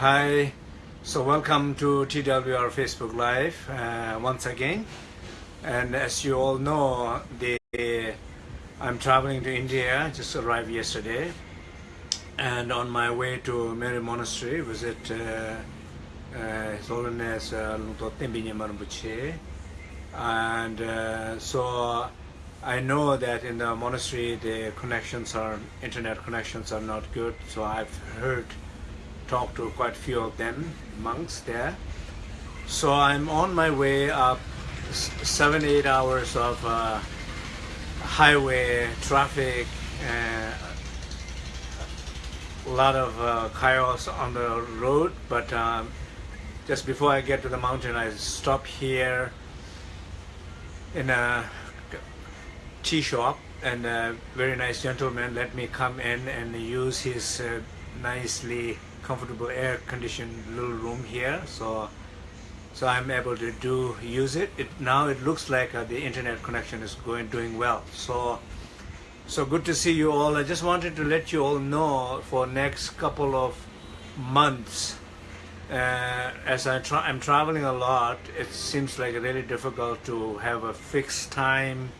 Hi, so welcome to TWR Facebook Live uh, once again. And as you all know, the, I'm traveling to India, just arrived yesterday. And on my way to Menri Monastery, visit uh, uh, His Holiness uh, And uh, so I know that in the monastery the connections are, internet connections are not good. So I've heard talked to quite a few of them, monks there. So I'm on my way up seven, eight hours of uh, highway traffic, uh, a lot of uh, chaos on the road, but um, just before I get to the mountain, I stop here in a tea shop and a very nice gentleman let me come in and use his uh, nicely comfortable air conditioned little room here so so I'm able to do use it, it now it looks like uh, the internet connection is going doing well. So so good to see you all. I just wanted to let you all know for next couple of months uh, as I tra I'm traveling a lot it seems like really difficult to have a fixed time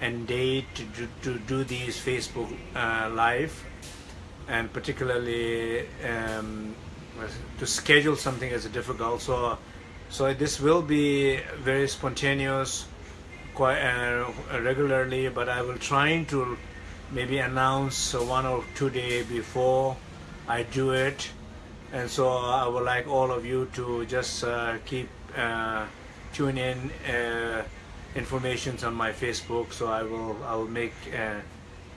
and date to do, to do these Facebook uh, live and particularly um, to schedule something is difficult. So, so this will be very spontaneous, quite uh, regularly. But I will try to maybe announce one or two days before I do it, and so I would like all of you to just uh, keep uh, tune in uh, informations on my Facebook. So I will I will make uh,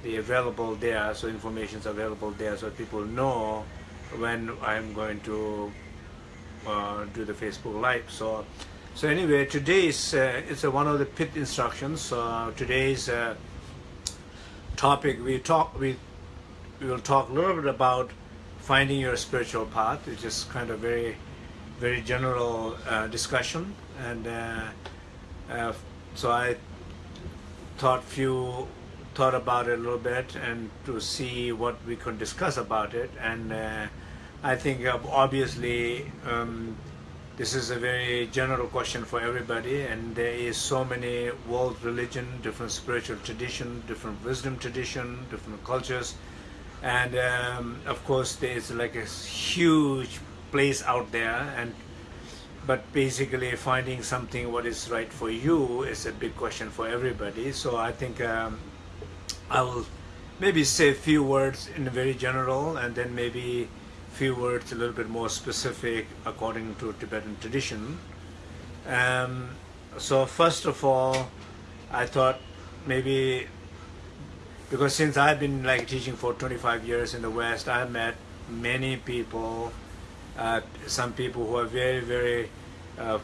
be available there so information is available there so people know when I'm going to uh, do the Facebook live. So so anyway today is uh, it's one of the pith instructions. Uh, today's uh, topic we talk we we will talk a little bit about finding your spiritual path which is kind of very very general uh, discussion. And uh, so I thought few thought about it a little bit and to see what we could discuss about it. And uh, I think uh, obviously um, this is a very general question for everybody and there is so many world religion, different spiritual tradition, different wisdom tradition, different cultures. And um, of course there is like a huge place out there and but basically finding something what is right for you is a big question for everybody. So I think um, I will maybe say a few words in a very general and then maybe a few words a little bit more specific according to Tibetan tradition. Um, so first of all, I thought maybe because since I've been like teaching for 25 years in the West, I've met many people, uh, some people who are very, very, uh,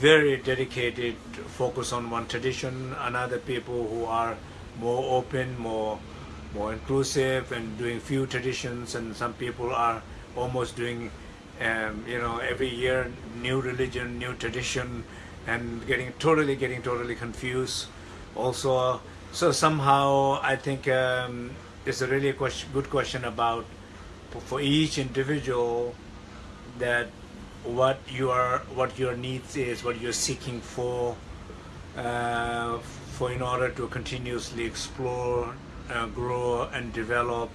very dedicated, focus on one tradition, and other people who are more open, more more inclusive, and doing few traditions. And some people are almost doing, um, you know, every year new religion, new tradition, and getting totally getting totally confused. Also, so somehow I think um, it's a really question, good question about for each individual that what you are what your needs is, what you're seeking for. Uh, for in order to continuously explore, uh, grow, and develop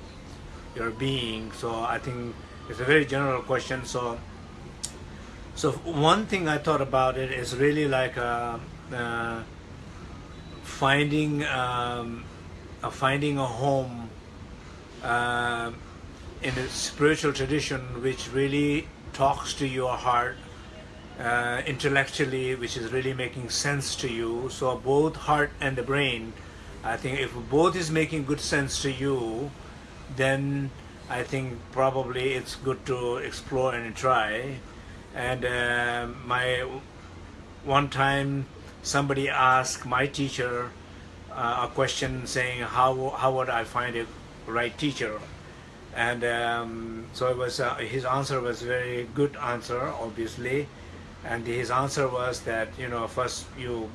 your being. So I think it's a very general question. So, so one thing I thought about it is really like a, uh, uh, finding um, a finding a home uh, in a spiritual tradition which really talks to your heart uh, intellectually, which is really making sense to you. So both heart and the brain, I think if both is making good sense to you, then I think probably it's good to explore and try. And uh, my one time somebody asked my teacher uh, a question saying how how would I find a right teacher and um, so it was uh, his answer was very good answer obviously and his answer was that you know first you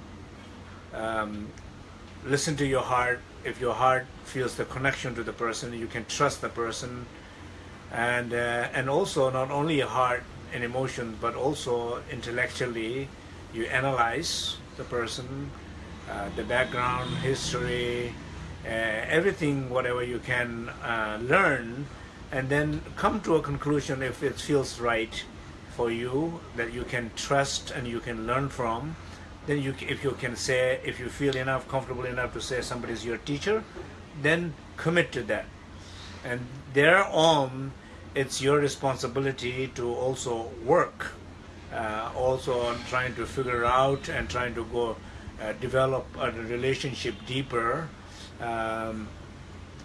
um, listen to your heart. If your heart feels the connection to the person you can trust the person. And uh, and also not only your heart and emotion, but also intellectually, you analyze the person, uh, the background, history, uh, everything, whatever you can uh, learn, and then come to a conclusion if it feels right for you that you can trust and you can learn from. Then you, if you can say, if you feel enough, comfortable enough to say somebody is your teacher, then commit to that. And thereon, it's your responsibility to also work, uh, also on trying to figure out and trying to go uh, develop a relationship deeper, um,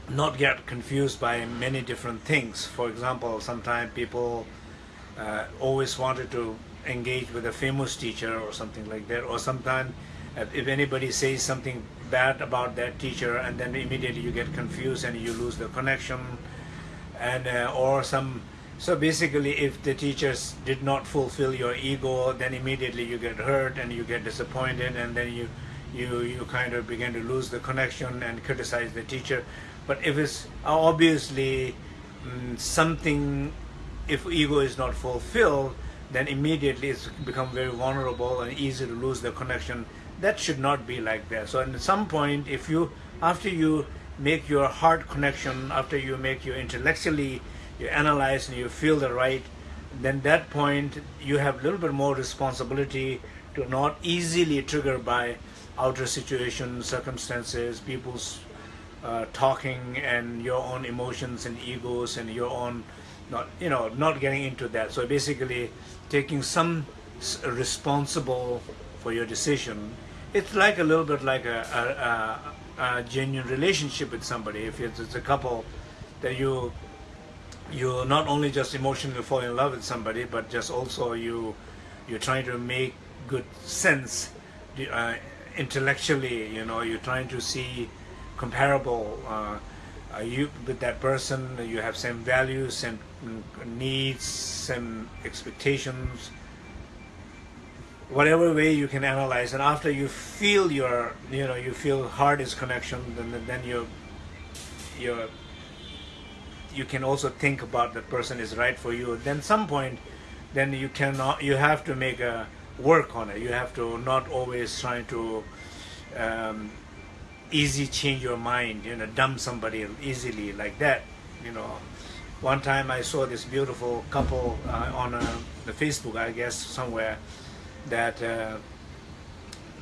not get confused by many different things. For example, sometimes people uh, always wanted to engage with a famous teacher or something like that, or sometimes if anybody says something bad about that teacher and then immediately you get confused and you lose the connection and uh, or some so basically if the teachers did not fulfill your ego then immediately you get hurt and you get disappointed and then you you you kind of begin to lose the connection and criticize the teacher. But if it's obviously mm, something if ego is not fulfilled then immediately it's become very vulnerable and easy to lose the connection. That should not be like that. So at some point if you after you make your heart connection after you make your intellectually you analyze and you feel the right then that point you have a little bit more responsibility to not easily triggered by outer situations circumstances people's uh, talking and your own emotions and egos and your own not you know not getting into that so basically taking some responsible for your decision it's like a little bit like a, a, a, a genuine relationship with somebody. If it's, it's, a couple that you you not only just emotionally fall in love with somebody, but just also you you're trying to make good sense uh, intellectually. You know, you're trying to see comparable. Uh, you with that person, you have same values, same needs, same expectations? Whatever way you can analyze and after you feel your you know you feel heart is connection then then you you you can also think about that person is right for you. Then some point then you cannot you have to make a work on it. You have to not always try to um, easy change your mind you know dump somebody easily like that you know one time I saw this beautiful couple uh, on uh, the Facebook I guess somewhere that uh,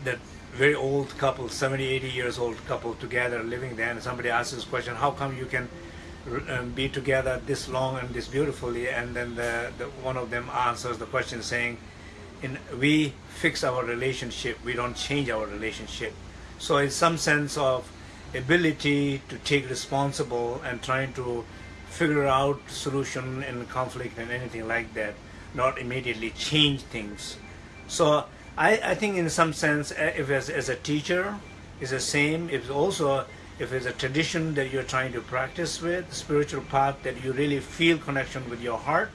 that very old couple, 70, 80 years old couple together living there, and somebody asked this question, how come you can um, be together this long and this beautifully? And then the, the, one of them answers the question saying, in, we fix our relationship, we don't change our relationship. So in some sense of ability to take responsible and trying to figure out solution in conflict and anything like that, not immediately change things. So I, I think in some sense, eh, if as, as a teacher, is the same. If also if it's a tradition that you're trying to practice with, spiritual path that you really feel connection with your heart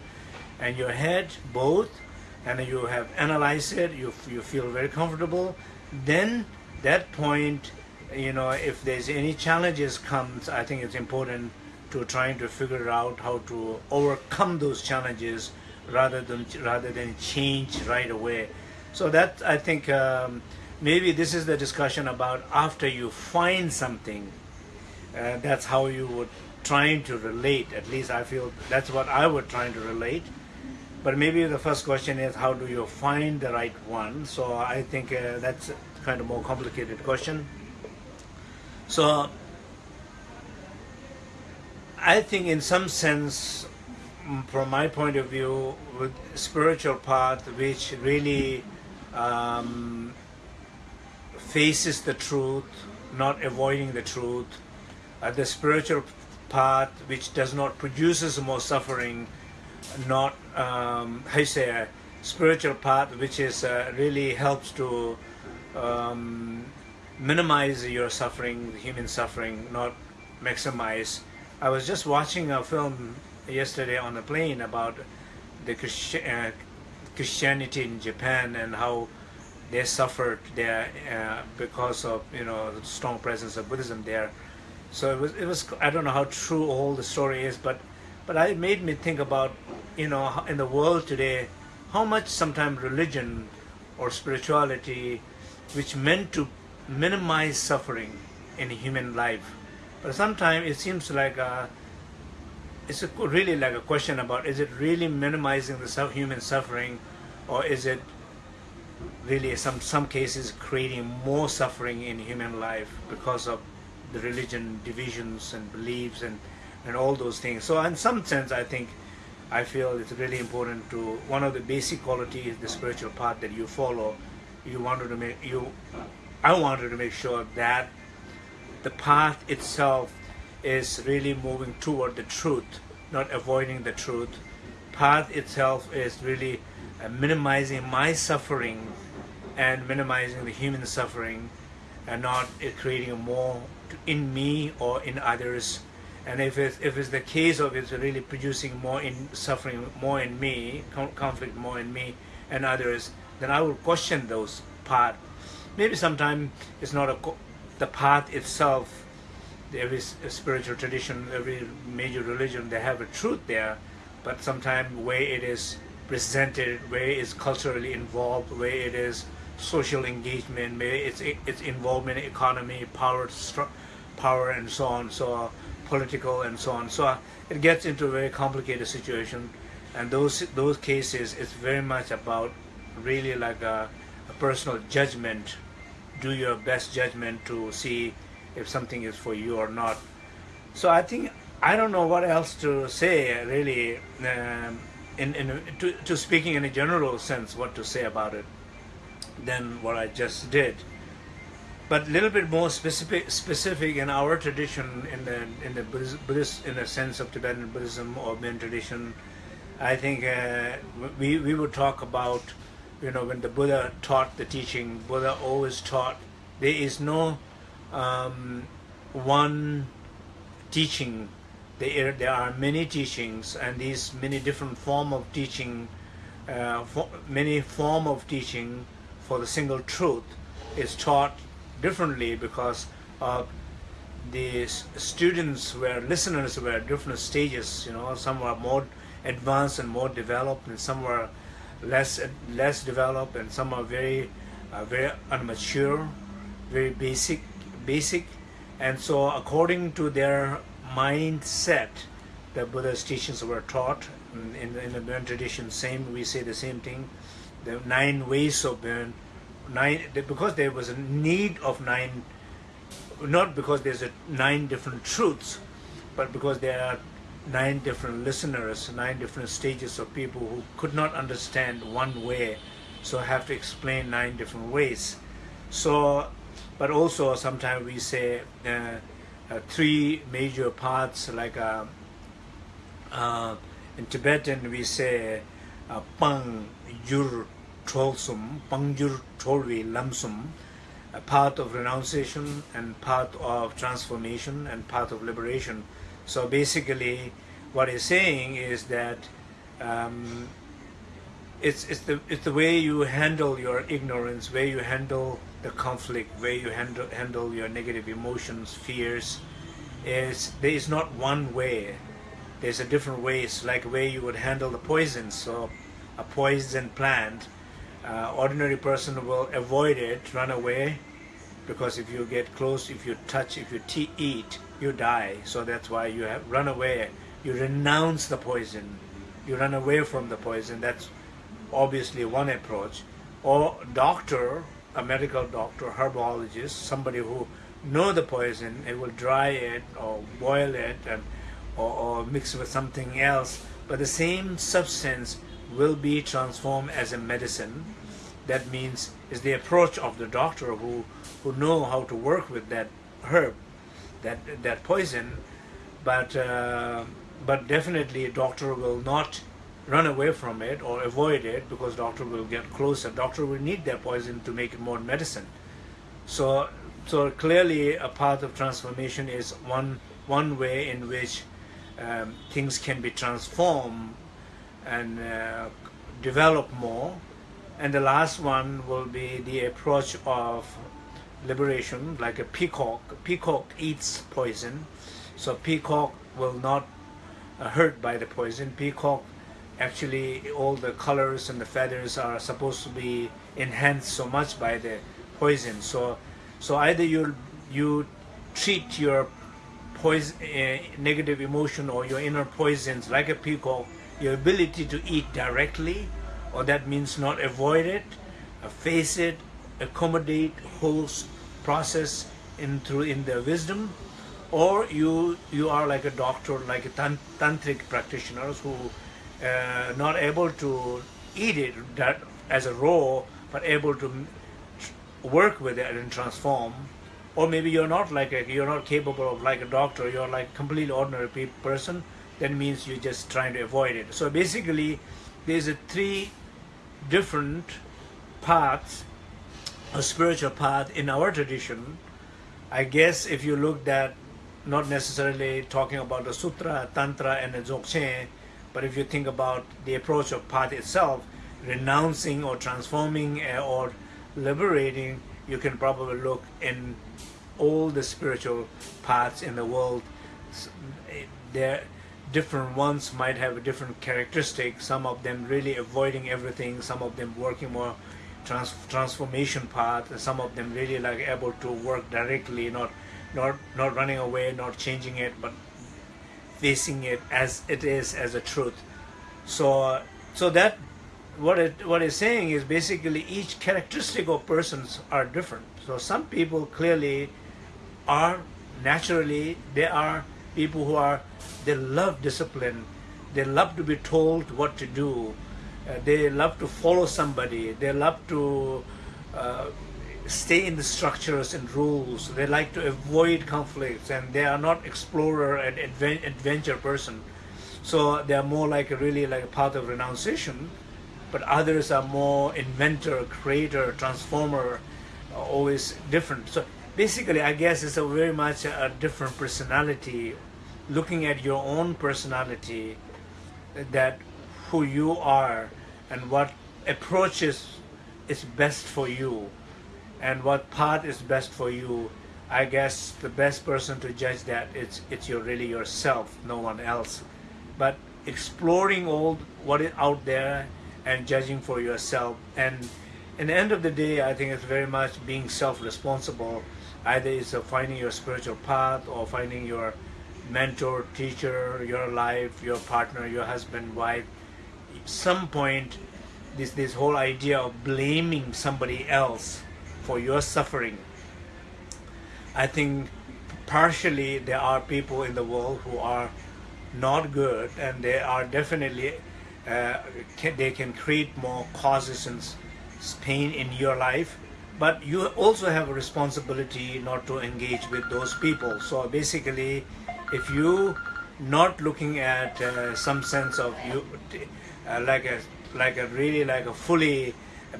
and your head, both, and you have analyzed it, you, you feel very comfortable, then that point, you know, if there's any challenges comes, I think it's important to trying to figure out how to overcome those challenges rather than rather than change right away. So that I think um, maybe this is the discussion about after you find something. Uh, that's how you would trying to relate. At least I feel that's what I would trying to relate. But maybe the first question is how do you find the right one? So I think uh, that's kind of more complicated question. So I think in some sense from my point of view, with spiritual path, which really um, faces the truth, not avoiding the truth, uh, the spiritual path which does not produces more suffering, not um, how you say a spiritual path which is uh, really helps to um, minimize your suffering, human suffering, not maximize. I was just watching a film yesterday on the plane about the Christi uh, Christianity in Japan and how they suffered there uh, because of you know the strong presence of Buddhism there. So it was it was I don't know how true all the story is, but but it made me think about you know in the world today how much sometimes religion or spirituality which meant to minimize suffering in human life. But sometimes it seems like uh, it's a, really like a question about is it really minimizing the human suffering or is it really some some cases creating more suffering in human life because of the religion divisions and beliefs and and all those things so in some sense i think i feel it's really important to one of the basic qualities the spiritual path that you follow you wanted to make you i wanted to make sure that the path itself is really moving toward the truth, not avoiding the truth. Path itself is really uh, minimizing my suffering and minimizing the human suffering and not creating more in me or in others. And if it's, if it's the case of it's really producing more in suffering more in me, conflict more in me and others, then I will question those path. Maybe sometimes it's not a the path itself every spiritual tradition, every major religion, they have a truth there, but sometimes way it is presented, where it is culturally involved, where it is social engagement, where it's its involvement in economy, power, power, and so on, so political and so on. So uh, it gets into a very complicated situation, and those those cases, it's very much about really like a, a personal judgment. Do your best judgment to see if something is for you or not. So I think I don't know what else to say really. Um, in, in to, to speaking in a general sense, what to say about it than what I just did. But a little bit more specific, specific in our tradition, in the in the Buddhist, in the sense of Tibetan Buddhism or Buddhist tradition, I think uh, we we would talk about, you know, when the Buddha taught the teaching, Buddha always taught there is no um, one teaching. There, there are many teachings, and these many different form of teaching, uh, for, many form of teaching for the single truth is taught differently because uh, the students were listeners were at different stages. You know, some were more advanced and more developed, and some were less less developed, and some are very uh, very immature, very basic basic. And so, according to their mindset, the Buddha's teachings were taught. In, in, the- Bön tradition, same we say the same thing. The nine ways of Bön, nine because there was a need of nine not because there's a nine different truths, but because there are nine different listeners, nine different stages of people who could not understand one way, so I have to explain nine different ways. So, but also sometimes we say uh, uh, three major parts, like uh, uh, in Tibetan we say uh, pang yur cholsum, pang yur cholvi lamsum, a path of renunciation and path of transformation and path of liberation. So basically, what he's saying is that um, it's it's the it's the way you handle your ignorance, where you handle the conflict, where you handle handle your negative emotions, fears. Is there is not one way. There's a different ways, like a way you would handle the poison. So, a poison plant, uh, ordinary person will avoid it, run away, because if you get close, if you touch, if you eat, you die. So that's why you have run away. You renounce the poison. You run away from the poison. That's obviously one approach. Or doctor, a medical doctor, herbologist, somebody who know the poison, it will dry it or boil it and or, or mix with something else. But the same substance will be transformed as a medicine. That means is the approach of the doctor who who know how to work with that herb that that poison. But uh, but definitely a doctor will not run away from it or avoid it because doctor will get closer. Doctor will need that poison to make it more medicine. So so clearly a path of transformation is one one way in which um, things can be transformed and uh, develop more and the last one will be the approach of liberation, like a peacock. Peacock eats poison, so peacock will not uh, hurt by the poison. Peacock, actually, all the colors and the feathers are supposed to be enhanced so much by the poison. So, so either you you treat your poison, uh, negative emotion or your inner poisons like a peacock, your ability to eat directly, or that means not avoid it, uh, face it, accommodate whole process in through in their wisdom, or you you are like a doctor, like a tantric practitioners who uh, not able to eat it that as a raw, but able to work with it and transform. Or maybe you're not like a, you're not capable of like a doctor. You're like completely ordinary person. That means you're just trying to avoid it. So basically, there's a three different paths, a spiritual path in our tradition. I guess if you looked at not necessarily talking about the sutra, tantra, and the dzogchen, but if you think about the approach of path itself, renouncing or transforming uh, or liberating, you can probably look in all the spiritual paths in the world. There, different ones might have a different characteristic. Some of them really avoiding everything. Some of them working more trans transformation path. Some of them really like able to work directly, not not not running away, not changing it, but facing it as it is as a truth. So so that what it what it's saying is basically each characteristic of persons are different. So some people clearly are naturally they are people who are they love discipline, they love to be told what to do, uh, they love to follow somebody, they love to uh, stay in the structures and rules. They like to avoid conflicts, and they are not explorer and advent adventure person. So they are more like a really like a path of renunciation, but others are more inventor, creator, transformer, always different. So basically, I guess it's a very much a different personality. Looking at your own personality, that who you are, and what approaches is best for you and what path is best for you i guess the best person to judge that it's it's your really yourself no one else. But exploring all what is out there and judging for yourself. And in the end of the day i think it's very much being self-responsible. Either it's finding your spiritual path or finding your mentor teacher your life your partner your husband wife some point this this whole idea of blaming somebody else for your suffering. I think partially there are people in the world who are not good and they are definitely uh, can, they can create more causes and pain in your life but you also have a responsibility not to engage with those people so basically if you not looking at uh, some sense of you uh, like a like a really like a fully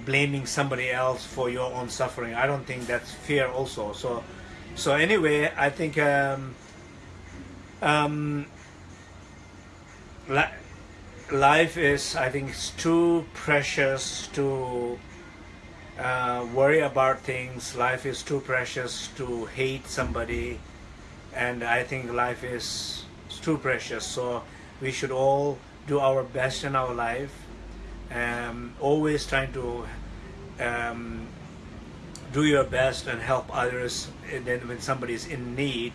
blaming somebody else for your own suffering. I don't think that's fair also. So, so anyway, I think um, um, li life is, I think, it's too precious to uh, worry about things. Life is too precious to hate somebody, and I think life is too precious. So we should all do our best in our life. Um, always trying to um, do your best and help others then when somebody is in need.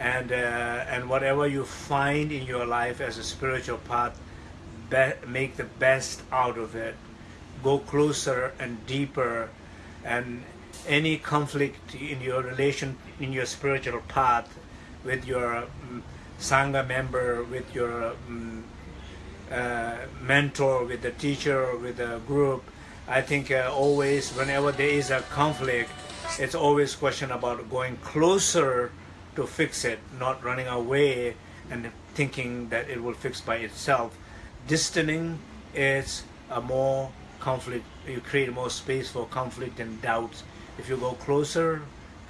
And uh, and whatever you find in your life as a spiritual path make the best out of it. Go closer and deeper. And any conflict in your relation in your spiritual path with your um, sangha member with your um, uh, mentor, with the teacher, with the group, I think uh, always whenever there is a conflict, it's always question about going closer to fix it, not running away and thinking that it will fix by itself. Distancing is a more conflict, you create more space for conflict and doubts. If you go closer,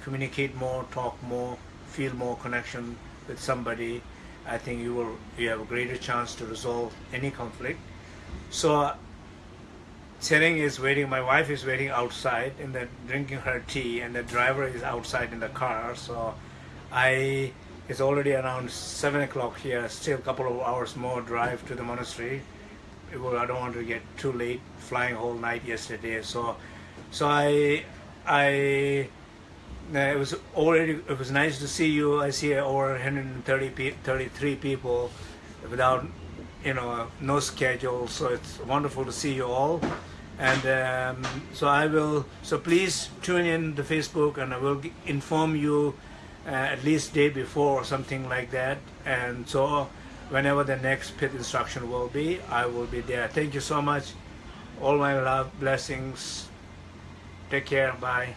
communicate more, talk more, feel more connection with somebody, I think you will you have a greater chance to resolve any conflict. So Tsering is waiting, my wife is waiting outside and then drinking her tea and the driver is outside in the car. So I It's already around seven o'clock here. Still a couple of hours more drive to the monastery. I don't want to get too late. Flying whole night yesterday, so so I I it was already it was nice to see you. I see over 130 pe- 33 people without you know no schedule, so it's wonderful to see you all. And um, so I will. So please tune in to Facebook, and I will inform you uh, at least day before or something like that. And so whenever the next pith instruction will be, I will be there. Thank you so much. All my love, blessings. Take care. Bye.